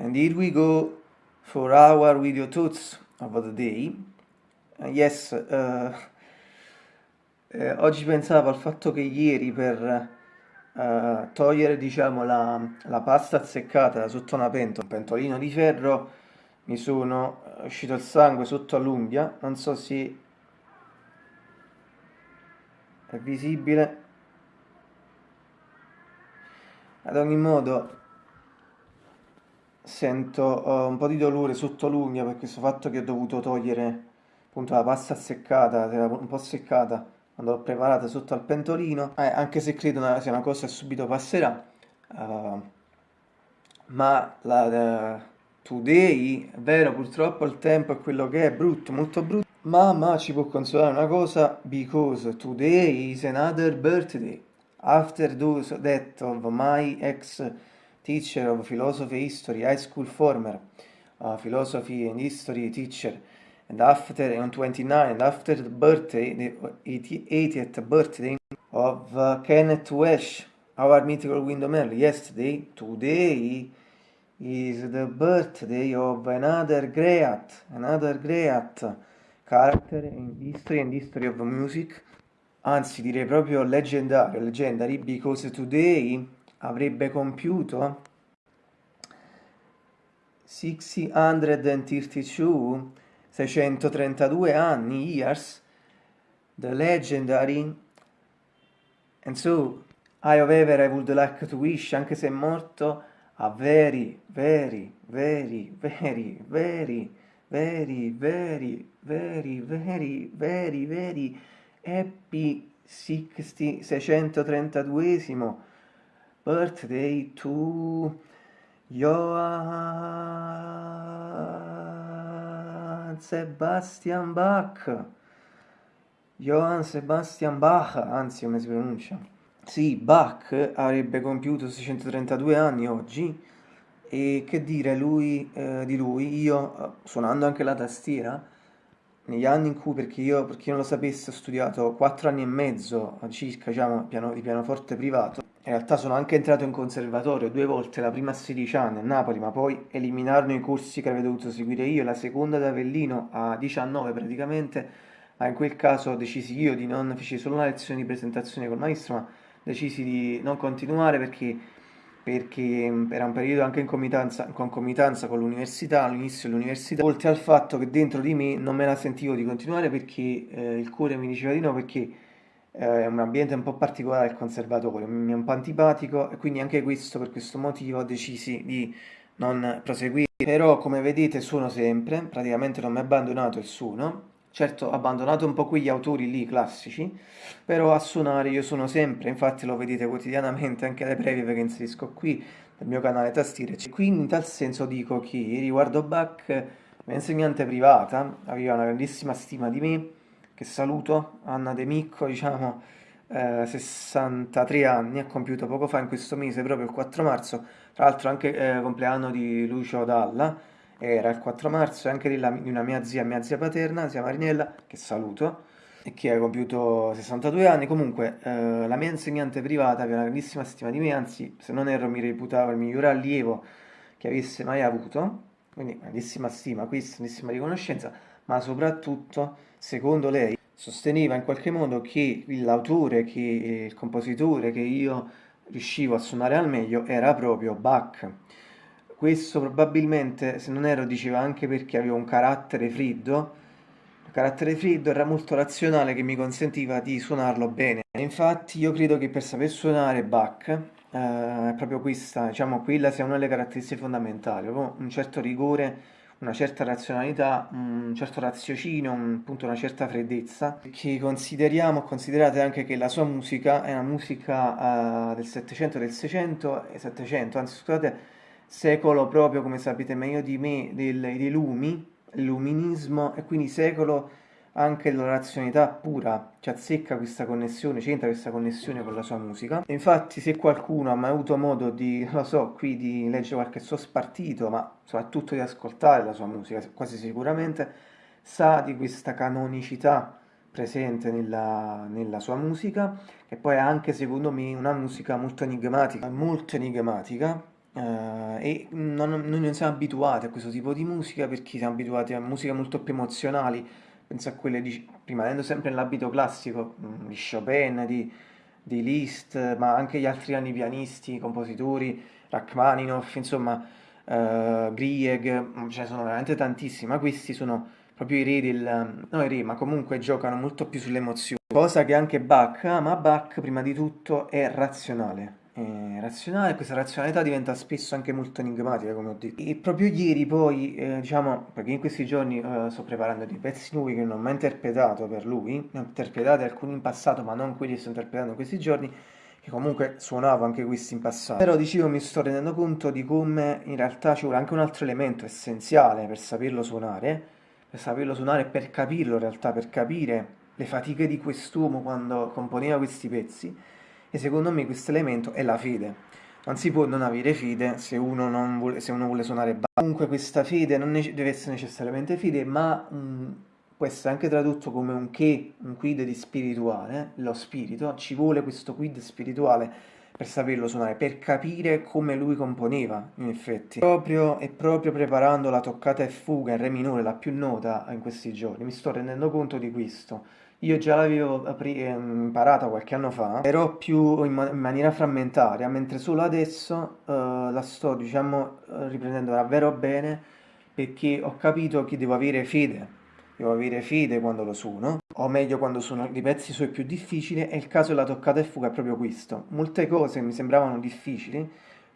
And here we go for our video thoughts of the day. Uh, yes, uh, eh, oggi pensavo al fatto che ieri per uh, togliere diciamo, la, la, pasta azzeccata da sotto una pentola, un pentolino di ferro, mi sono uscito il sangue sotto all'unghia, non so se è visibile. Ad ogni modo sento uh, un po' di dolore sotto l'unghia per questo fatto che ho dovuto togliere appunto la pasta seccata, un po' seccata quando l'ho preparata sotto al pentolino, eh, anche se credo una, sia una cosa che subito passerà, uh, ma la, la, today, è vero, purtroppo il tempo è quello che è, brutto, molto brutto, ma, ma ci può consolare una cosa, because today is another birthday, after those death of my ex teacher of philosophy history, high school former uh, philosophy and history teacher, and after on 29, and after the birthday, the 80th birthday of uh, Kenneth Welsh, our mythical Window yesterday, today is the birthday of another great, another great character in history and history of music, anzi direi proprio leggendario, legendary, because today avrebbe compiuto 632 632 anni years the legendary and so I however I would like to wish anche se è morto a very very very very very very very very very very very happy 60 632esimo birthday to Johann Sebastian Bach. Johann Sebastian Bach, anzi come si pronuncia? Sì, Bach avrebbe compiuto 632 anni oggi e che dire lui, eh, di lui, io eh, suonando anche la tastiera, negli anni in cui, perché io, per chi non lo sapesse, ho studiato 4 anni e mezzo circa diciamo, piano, di pianoforte privato, in realtà sono anche entrato in conservatorio due volte, la prima a 16 anni a Napoli, ma poi eliminarono i corsi che avevo dovuto seguire io, la seconda ad Avellino a 19 praticamente, ma in quel caso decisi io di non, feci solo una lezione di presentazione col maestro, ma decisi di non continuare perché, perché era un periodo anche in concomitanza, in concomitanza con l'università, all'inizio dell'università, oltre al fatto che dentro di me non me la sentivo di continuare perché eh, il cuore mi diceva di no, perché è un ambiente un po' particolare il conservatorio, mi è un po' antipatico e quindi anche questo, per questo motivo ho deciso di non proseguire. Però come vedete suono sempre, praticamente non mi ha abbandonato il suono, certo ho abbandonato un po' quegli autori lì classici, però a suonare io suono sempre, infatti lo vedete quotidianamente anche alle previe che inserisco qui nel mio canale tastiere. Quindi in tal senso dico che riguardo Bach, mia insegnante privata aveva una grandissima stima di me, che saluto, Anna De Micco, diciamo, eh, 63 anni, ha compiuto poco fa in questo mese, proprio il 4 marzo, tra l'altro anche eh, compleanno di Lucio Dalla, era il 4 marzo, e anche di, di una mia zia, mia zia paterna, zia Marinella, che saluto, e che ha compiuto 62 anni, comunque eh, la mia insegnante privata aveva una grandissima stima di me, anzi se non ero mi reputava il miglior allievo che avesse mai avuto, quindi grandissima stima, questa grandissima riconoscenza, ma soprattutto secondo lei, sosteneva in qualche modo che l'autore, che il compositore che io riuscivo a suonare al meglio era proprio Bach. Questo probabilmente, se non ero, diceva anche perché avevo un carattere freddo, il carattere freddo era molto razionale che mi consentiva di suonarlo bene. Infatti io credo che per saper suonare Bach, eh, proprio questa, diciamo, quella sia una delle caratteristiche fondamentali, un certo rigore una certa razionalità, un certo raziocinio, un, appunto una certa freddezza, che consideriamo, considerate anche che la sua musica è una musica uh, del 700 del 600 e 700, anzi scusate, secolo proprio come sapete meglio di me del, dei lumi, l'illuminismo e quindi secolo anche la razionalità pura ci azzecca questa connessione, c'entra questa connessione con la sua musica. Infatti se qualcuno ha mai avuto modo di, lo so, qui di leggere qualche suo spartito, ma soprattutto di ascoltare la sua musica, quasi sicuramente, sa di questa canonicità presente nella, nella sua musica, che poi è anche secondo me una musica molto enigmatica, molto enigmatica, Uh, e non, noi non siamo abituati a questo tipo di musica perché siamo abituati a musiche molto più emozionali, penso a quelle di, rimanendo sempre nell'abito classico, mm, di Chopin, di, di Liszt, ma anche gli altri grandi pianisti, compositori, Rachmaninoff, insomma, uh, Grieg, mm, ce ne sono veramente tantissimi, ma questi sono proprio i re del... no i re, ma comunque giocano molto più sulle emozioni. Cosa che anche Bach, ah, ma Bach prima di tutto è razionale. Razionale, questa razionalità diventa spesso anche molto enigmatica, come ho detto. E proprio ieri poi, eh, diciamo, perché in questi giorni eh, sto preparando dei pezzi nuovi che non ho mai interpretato per lui, ne ho interpretati alcuni in passato, ma non quelli che sto interpretando in questi giorni, che comunque suonavo anche questi in passato. Però dicevo, mi sto rendendo conto di come in realtà ci vuole anche un altro elemento essenziale per saperlo suonare, per saperlo suonare e per capirlo in realtà, per capire le fatiche di quest'uomo quando componeva questi pezzi e secondo me questo elemento è la fede. Non si può non avere fede se uno, vuole, se uno vuole, suonare bene. Comunque questa fede non deve essere necessariamente fede, ma mh, mm, può essere anche tradotto come un che, un quid di spirituale, lo spirito, ci vuole questo quid spirituale per saperlo suonare, per capire come lui componeva, in effetti. Proprio, e proprio preparando la toccata e fuga in re minore, la più nota in questi giorni, mi sto rendendo conto di questo io già l'avevo ehm, imparata qualche anno fa, però più in, ma in maniera frammentaria, mentre solo adesso uh, la sto, diciamo, riprendendo davvero bene perché ho capito che devo avere fede. Devo avere fede quando lo suono, o meglio quando suono i pezzi suoi più difficili, e il caso della toccata e fuga è proprio questo. Molte cose che mi sembravano difficili,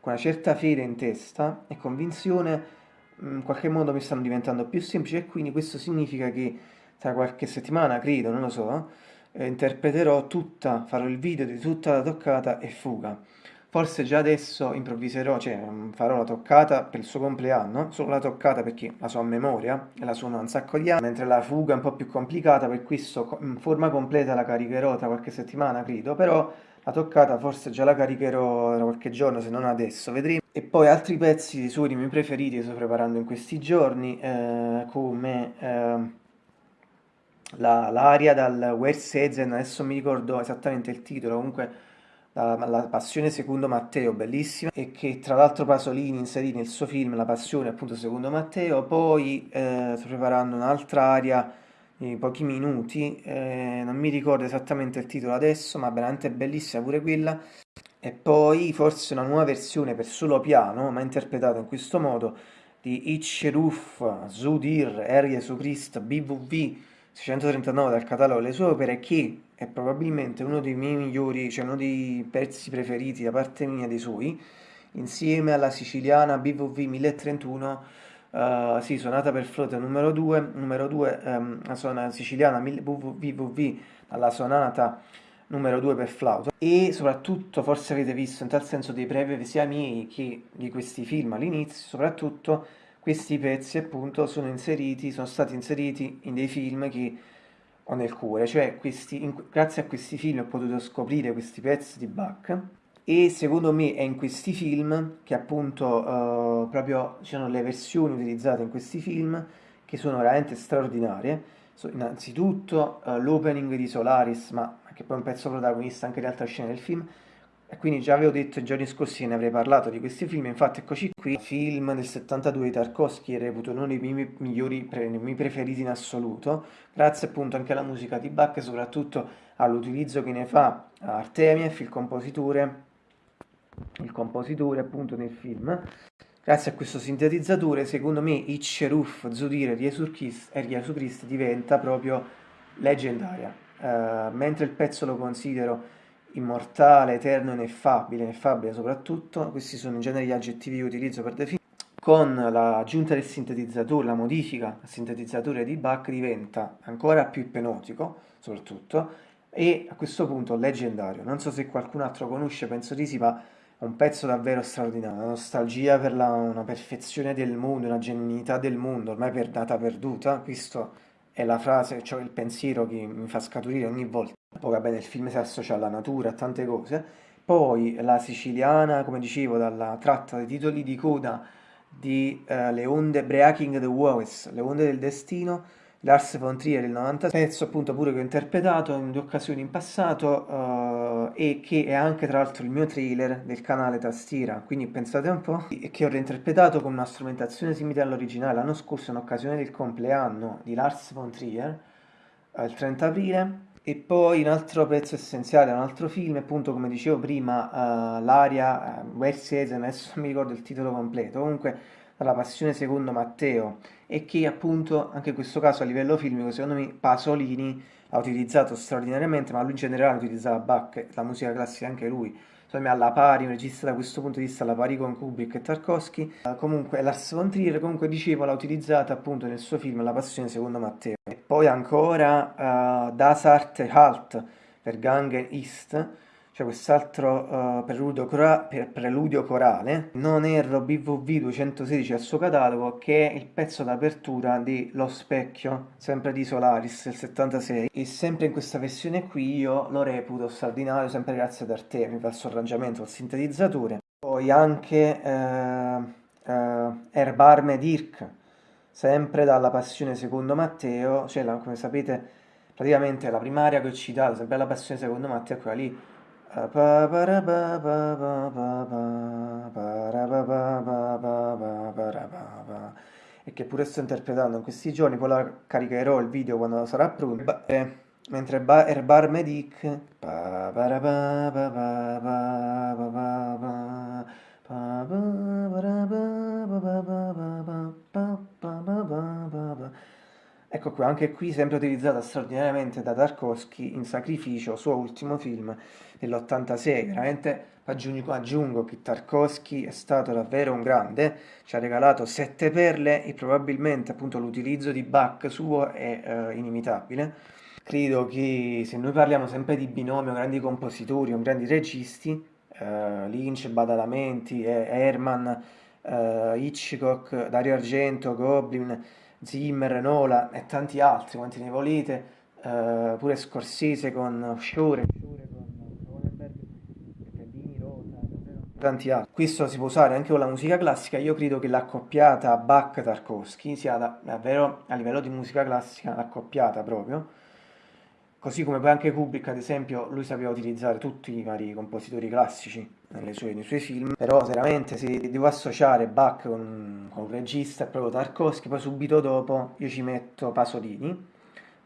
con una certa fede in testa e convinzione, in qualche modo mi stanno diventando più semplici e quindi questo significa che tra qualche settimana, credo, non lo so, eh, interpreterò tutta, farò il video di tutta la toccata e fuga. Forse già adesso improvviserò, cioè mm, farò la toccata per il suo compleanno, solo la toccata perché la so a memoria e la suono un sacco di anni, mentre la fuga è un po' più complicata, per questo in forma completa la caricherò tra qualche settimana, credo, però la toccata forse già la caricherò tra qualche giorno, se non adesso, vedremo. E poi altri pezzi suoi di miei preferiti che sto preparando in questi giorni, eh, come... Eh, l'aria dal Wersezen, adesso mi ricordo esattamente il titolo, comunque la, la, Passione secondo Matteo, bellissima, e che tra l'altro Pasolini inserì nel suo film La Passione appunto secondo Matteo, poi eh, sto preparando un'altra aria di pochi minuti, eh, non mi ricordo esattamente il titolo adesso, ma veramente bellissima pure quella, e poi forse una nuova versione per solo piano, ma interpretata in questo modo, di Ichiruf, Zudir, Erie su Christ, BVV, 639 dal catalogo le sue opere che è probabilmente uno dei miei migliori, cioè uno dei pezzi preferiti da parte mia dei suoi, insieme alla siciliana BVV 1031, uh, sì, sonata per flauto numero 2, numero 2 um, la sonata siciliana BVV alla sonata numero 2 per flauto. E soprattutto forse avete visto in tal senso dei brevi sia miei che di questi film all'inizio, soprattutto questi pezzi appunto sono inseriti, sono stati inseriti in dei film che ho nel cuore, cioè questi, in, grazie a questi film ho potuto scoprire questi pezzi di Bach e secondo me è in questi film che appunto uh, proprio ci sono le versioni utilizzate in questi film che sono veramente straordinarie. So, innanzitutto uh, l'opening di Solaris, ma che poi è un pezzo protagonista anche di altre scene del film, quindi già avevo detto i giorni scorsi che ne avrei parlato di questi film, infatti eccoci qui, film del 72 di Tarkovsky, reputo uno dei miei migliori, dei miei preferiti in assoluto, grazie appunto anche alla musica di Bach e soprattutto all'utilizzo che ne fa Artemiev, il compositore, il compositore appunto nel film. Grazie a questo sintetizzatore, secondo me Icheruf, Zudir e Jesu Christ diventa proprio leggendaria, uh, mentre il pezzo lo considero immortale, eterno, ineffabile, ineffabile soprattutto, questi sono in genere gli aggettivi che utilizzo per definire, con l'aggiunta del sintetizzatore, la modifica al sintetizzatore di Bach diventa ancora più ipnotico, soprattutto, e a questo punto leggendario. Non so se qualcun altro conosce, penso di sì, ma è un pezzo davvero straordinario, una nostalgia per la, una perfezione del mondo, una genuinità del mondo, ormai per data perduta, questo è la frase, cioè il pensiero che mi fa scaturire ogni volta. Poi vabbè nel film si associa alla natura, a tante cose. Poi la siciliana, come dicevo, dalla tratta dei titoli di coda di uh, Le onde Breaking the Waves, Le onde del destino, Lars von Trier del 90, pezzo appunto pure che ho interpretato in due occasioni in passato uh, e che è anche tra l'altro il mio trailer del canale Tastiera, quindi pensate un po', e che ho reinterpretato con una strumentazione simile all'originale l'anno scorso in occasione del compleanno di Lars von Trier, uh, il 30 aprile, e poi un altro pezzo essenziale, un altro film, appunto come dicevo prima, uh, l'aria, uh, Wes adesso non mi ricordo il titolo completo, comunque dalla Passione secondo Matteo e che appunto anche in questo caso a livello filmico secondo me Pasolini ha utilizzato straordinariamente ma lui in generale utilizzava Bach, la musica classica anche lui. Me alla pari, un regista da questo punto di vista alla pari con Kubrick e Tarkovsky. Uh, comunque Lars von Trier comunque dicevo l'ha utilizzata appunto nel suo film La Passione secondo Matteo e poi ancora uh, Das Arte Halt per Gangen East c'è quest'altro uh, preludio, per preludio, corale, non erro BVV 216 al suo catalogo, che è il pezzo d'apertura di Lo Specchio, sempre di Solaris, del 76, e sempre in questa versione qui io lo reputo straordinario, sempre grazie ad Arte, mi fa il suo arrangiamento, il sintetizzatore. Poi anche uh, uh, Erbarme Dirk, sempre dalla Passione secondo Matteo, cioè la, come sapete praticamente la primaria che ho citato, sempre la Passione secondo Matteo, è quella lì e che pure sto interpretando in questi giorni, poi la caricherò il video quando sarà pronto. Eh, mentre ba Erbar Medic Ecco qua, anche qui sempre utilizzata straordinariamente da Tarkovsky in Sacrificio, suo ultimo film dell'86. Veramente aggiungo, aggiungo che Tarkovsky è stato davvero un grande, ci ha regalato sette perle e probabilmente appunto l'utilizzo di Bach suo è eh, inimitabile. Credo che se noi parliamo sempre di binomio, grandi compositori o grandi registi, eh, Lynch, Badalamenti, Herman, eh, Hitchcock, Dario Argento, Goblin, Zimmer, Nola e tanti altri, quanti ne volete, uh, pure Scorsese con Shore, tanti altri. Questo si può usare anche con la musica classica, io credo che l'accoppiata Bach-Tarkovsky sia da, davvero a livello di musica classica l'accoppiata proprio, così come poi anche Kubrick ad esempio, lui sapeva utilizzare tutti i vari compositori classici sue, nei suoi film, però veramente se devo associare Bach con, con un regista è proprio Tarkovsky, poi subito dopo io ci metto Pasolini,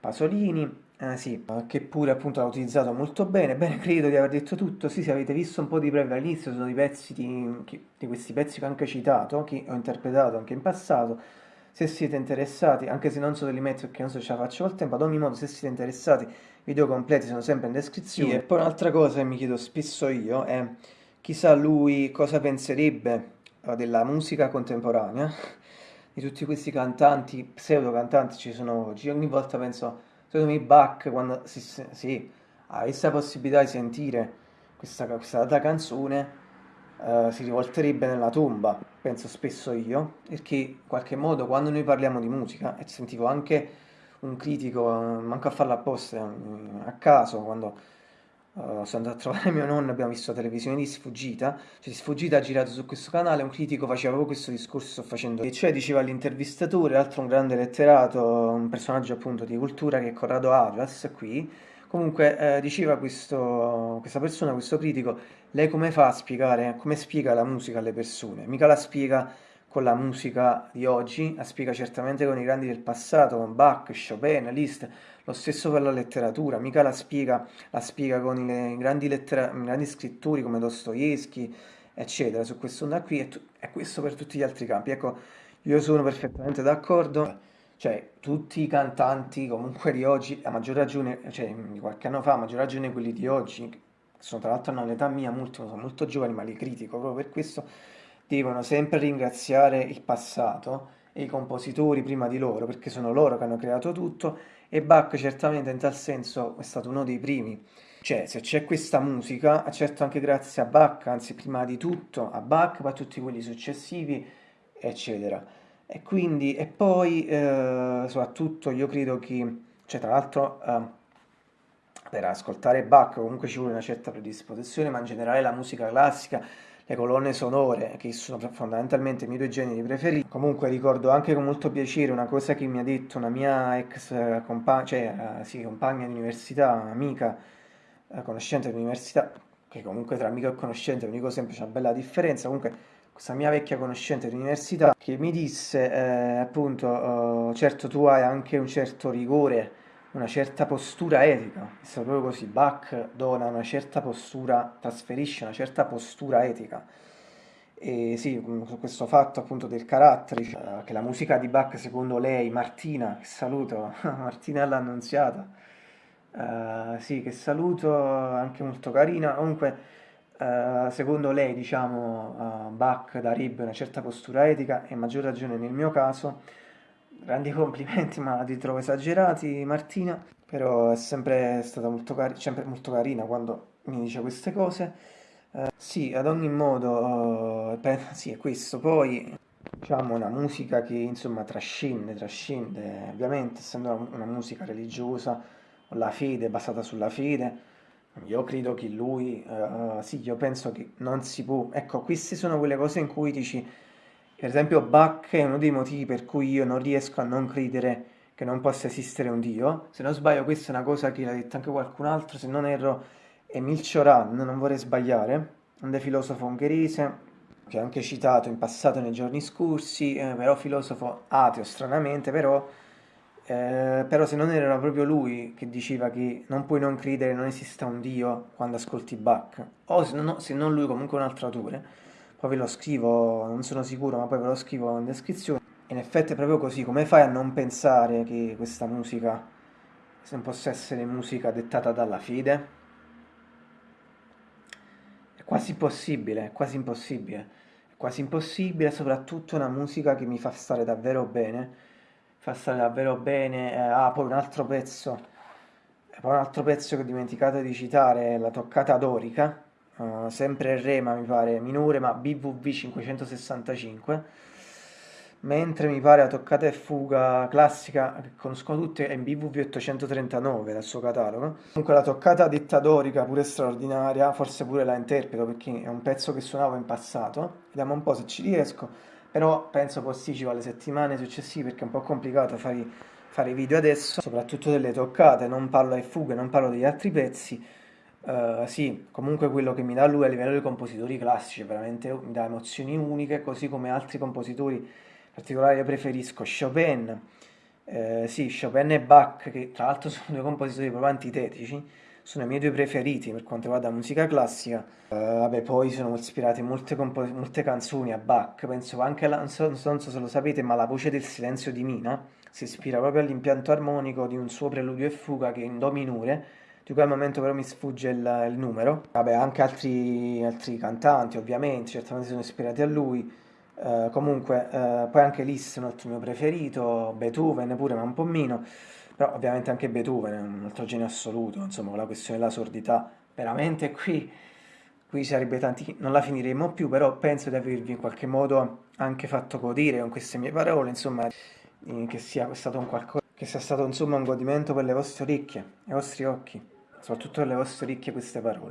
Pasolini, eh, sì, che pure appunto l'ha utilizzato molto bene, bene credo di aver detto tutto, sì se avete visto un po' di breve all'inizio sono i pezzi di, di questi pezzi che ho anche citato, che ho interpretato anche in passato, se siete interessati, anche se non so li metto perché non so se ce la faccio col tempo, ad ogni modo se siete interessati, i video completi sono sempre in descrizione. Sì, e poi un'altra cosa che mi chiedo spesso io è chissà lui cosa penserebbe eh, della musica contemporanea, di tutti questi cantanti, pseudo cantanti ci sono oggi, ogni volta penso, secondo me Bach quando si, si ha questa possibilità di sentire questa, questa data canzone Uh, si rivolterebbe nella tomba, penso spesso io, perché in qualche modo quando noi parliamo di musica, e sentivo anche un critico, uh, manco a farlo apposta, a caso, quando sono andato a trovare mio nonno, abbiamo visto la televisione di Sfuggita, cioè di Sfuggita ha girato su questo canale, un critico faceva proprio questo discorso sto facendo, e cioè diceva all'intervistatore, altro un grande letterato, un personaggio appunto di cultura che è Corrado Arias qui, comunque eh, diceva questo, questa persona, questo critico, lei come fa a spiegare, come spiega la musica alle persone? Mica la spiega con la musica di oggi, la spiega certamente con i grandi del passato, con Bach, Chopin, Liszt, lo stesso per la letteratura, mica la spiega, la spiega con i grandi, lettera, grandi scrittori come Dostoevsky, eccetera, su questo onda qui, e questo per tutti gli altri campi. Ecco, io sono perfettamente d'accordo, cioè tutti i cantanti comunque di oggi, a maggior ragione, cioè di qualche anno fa, a maggior ragione quelli di oggi, sono tra l'altro hanno l'età mia, molti sono molto giovani, ma li critico proprio per questo, devono sempre ringraziare il passato e i compositori prima di loro, perché sono loro che hanno creato tutto, e Bach certamente in tal senso è stato uno dei primi. Cioè, se c'è questa musica, certo anche grazie a Bach, anzi prima di tutto a Bach, poi a tutti quelli successivi, eccetera. E quindi, e poi, eh, soprattutto, io credo che, cioè tra l'altro, eh, per ascoltare Bach comunque ci vuole una certa predisposizione, ma in generale la musica classica, le colonne sonore, che sono fondamentalmente i miei due generi preferiti. Comunque ricordo anche con molto piacere una cosa che mi ha detto una mia ex compagna, cioè, sì, compagna di università, amica, eh, conoscente di università, che comunque tra amico e conoscente, dico sempre c'è una bella differenza, comunque questa mia vecchia conoscente di università che mi disse eh, appunto oh, certo tu hai anche un certo rigore una certa postura etica. È proprio così Bach dona una certa postura trasferisce una certa postura etica. E sì, su questo fatto appunto del carattere, cioè, che la musica di Bach secondo lei, Martina, che saluto, Martina l'annunziata, uh, sì, che saluto, anche molto carina, comunque Uh, secondo lei, diciamo, uh, Bach darebbe una certa postura etica? E maggior ragione nel mio caso. Grandi complimenti, ma li trovo esagerati, Martina, però è sempre stata molto, cari sempre molto carina quando mi dice queste cose. Uh, sì, ad ogni modo, sì, è questo. Poi, diciamo, una musica che, insomma, trascende, trascende, ovviamente, essendo una, musica religiosa, la fede, basata sulla fede, io credo che lui, uh, sì, io penso che non si può. Ecco, queste sono quelle cose in cui dici, per esempio, Bach è uno dei motivi per cui io non riesco a non credere che non possa esistere un Dio. Se non sbaglio, questa è una cosa che l'ha detto anche qualcun altro, se non erro, Emil Cioran, non vorrei sbagliare, un filosofo ungherese che ho anche citato in passato nei giorni scorsi, eh, però filosofo ateo stranamente, però eh, però se non era proprio lui che diceva che non puoi non credere non esista un Dio quando ascolti Bach, o se non, se non lui comunque un altro autore, poi ve lo scrivo, non sono sicuro, ma poi ve lo scrivo in descrizione. In effetti è proprio così, come fai a non pensare che questa musica non possa essere musica dettata dalla fede? È quasi impossibile, è quasi impossibile, è quasi impossibile, soprattutto una musica che mi fa stare davvero bene fa stare davvero bene. Eh, ah, poi un altro pezzo, poi un altro pezzo che ho dimenticato di citare, la toccata dorica, uh, sempre Re, ma mi pare minore, ma BVV 565 mentre mi pare la toccata e fuga classica che conoscono tutti è in BVV 839 dal suo catalogo. Comunque la toccata dittadorica pure straordinaria forse pure la interpreto perché è un pezzo che suonavo in passato. Vediamo un po' se ci riesco. Però penso posticipo alle settimane successive perché è un po' complicato fare, fare video adesso, soprattutto delle toccate, non parlo ai fughe, non parlo degli altri pezzi, uh, sì, comunque quello che mi dà lui a livello di compositori classici, veramente mi dà emozioni uniche, così come altri compositori particolari io preferisco Chopin, eh, sì, Chopin e Bach, che tra l'altro sono due compositori proprio antitetici, sono i miei due preferiti per quanto riguarda la musica classica. Uh, vabbè, poi sono ispirate molte, molte canzoni a Bach, penso anche, alla, non, so, non so se lo sapete, ma la voce del silenzio di Mina si ispira proprio all'impianto armonico di un suo preludio e fuga che è in Do minore, di al momento però mi sfugge il, il numero. Vabbè, anche altri, altri, cantanti ovviamente, certamente sono ispirati a lui. Uh, comunque, uh, poi anche Liszt è un altro mio preferito, Beethoven pure, ma un po' meno. Però ovviamente anche Beethoven è un altro genio assoluto, insomma, la questione della sordità, veramente qui, qui sarebbe tanti, non la finiremo più, però penso di avervi in qualche modo anche fatto godere con queste mie parole, insomma, che sia stato un qualcosa, che sia stato insomma un godimento per le vostre orecchie, i vostri occhi, soprattutto per le vostre orecchie queste parole.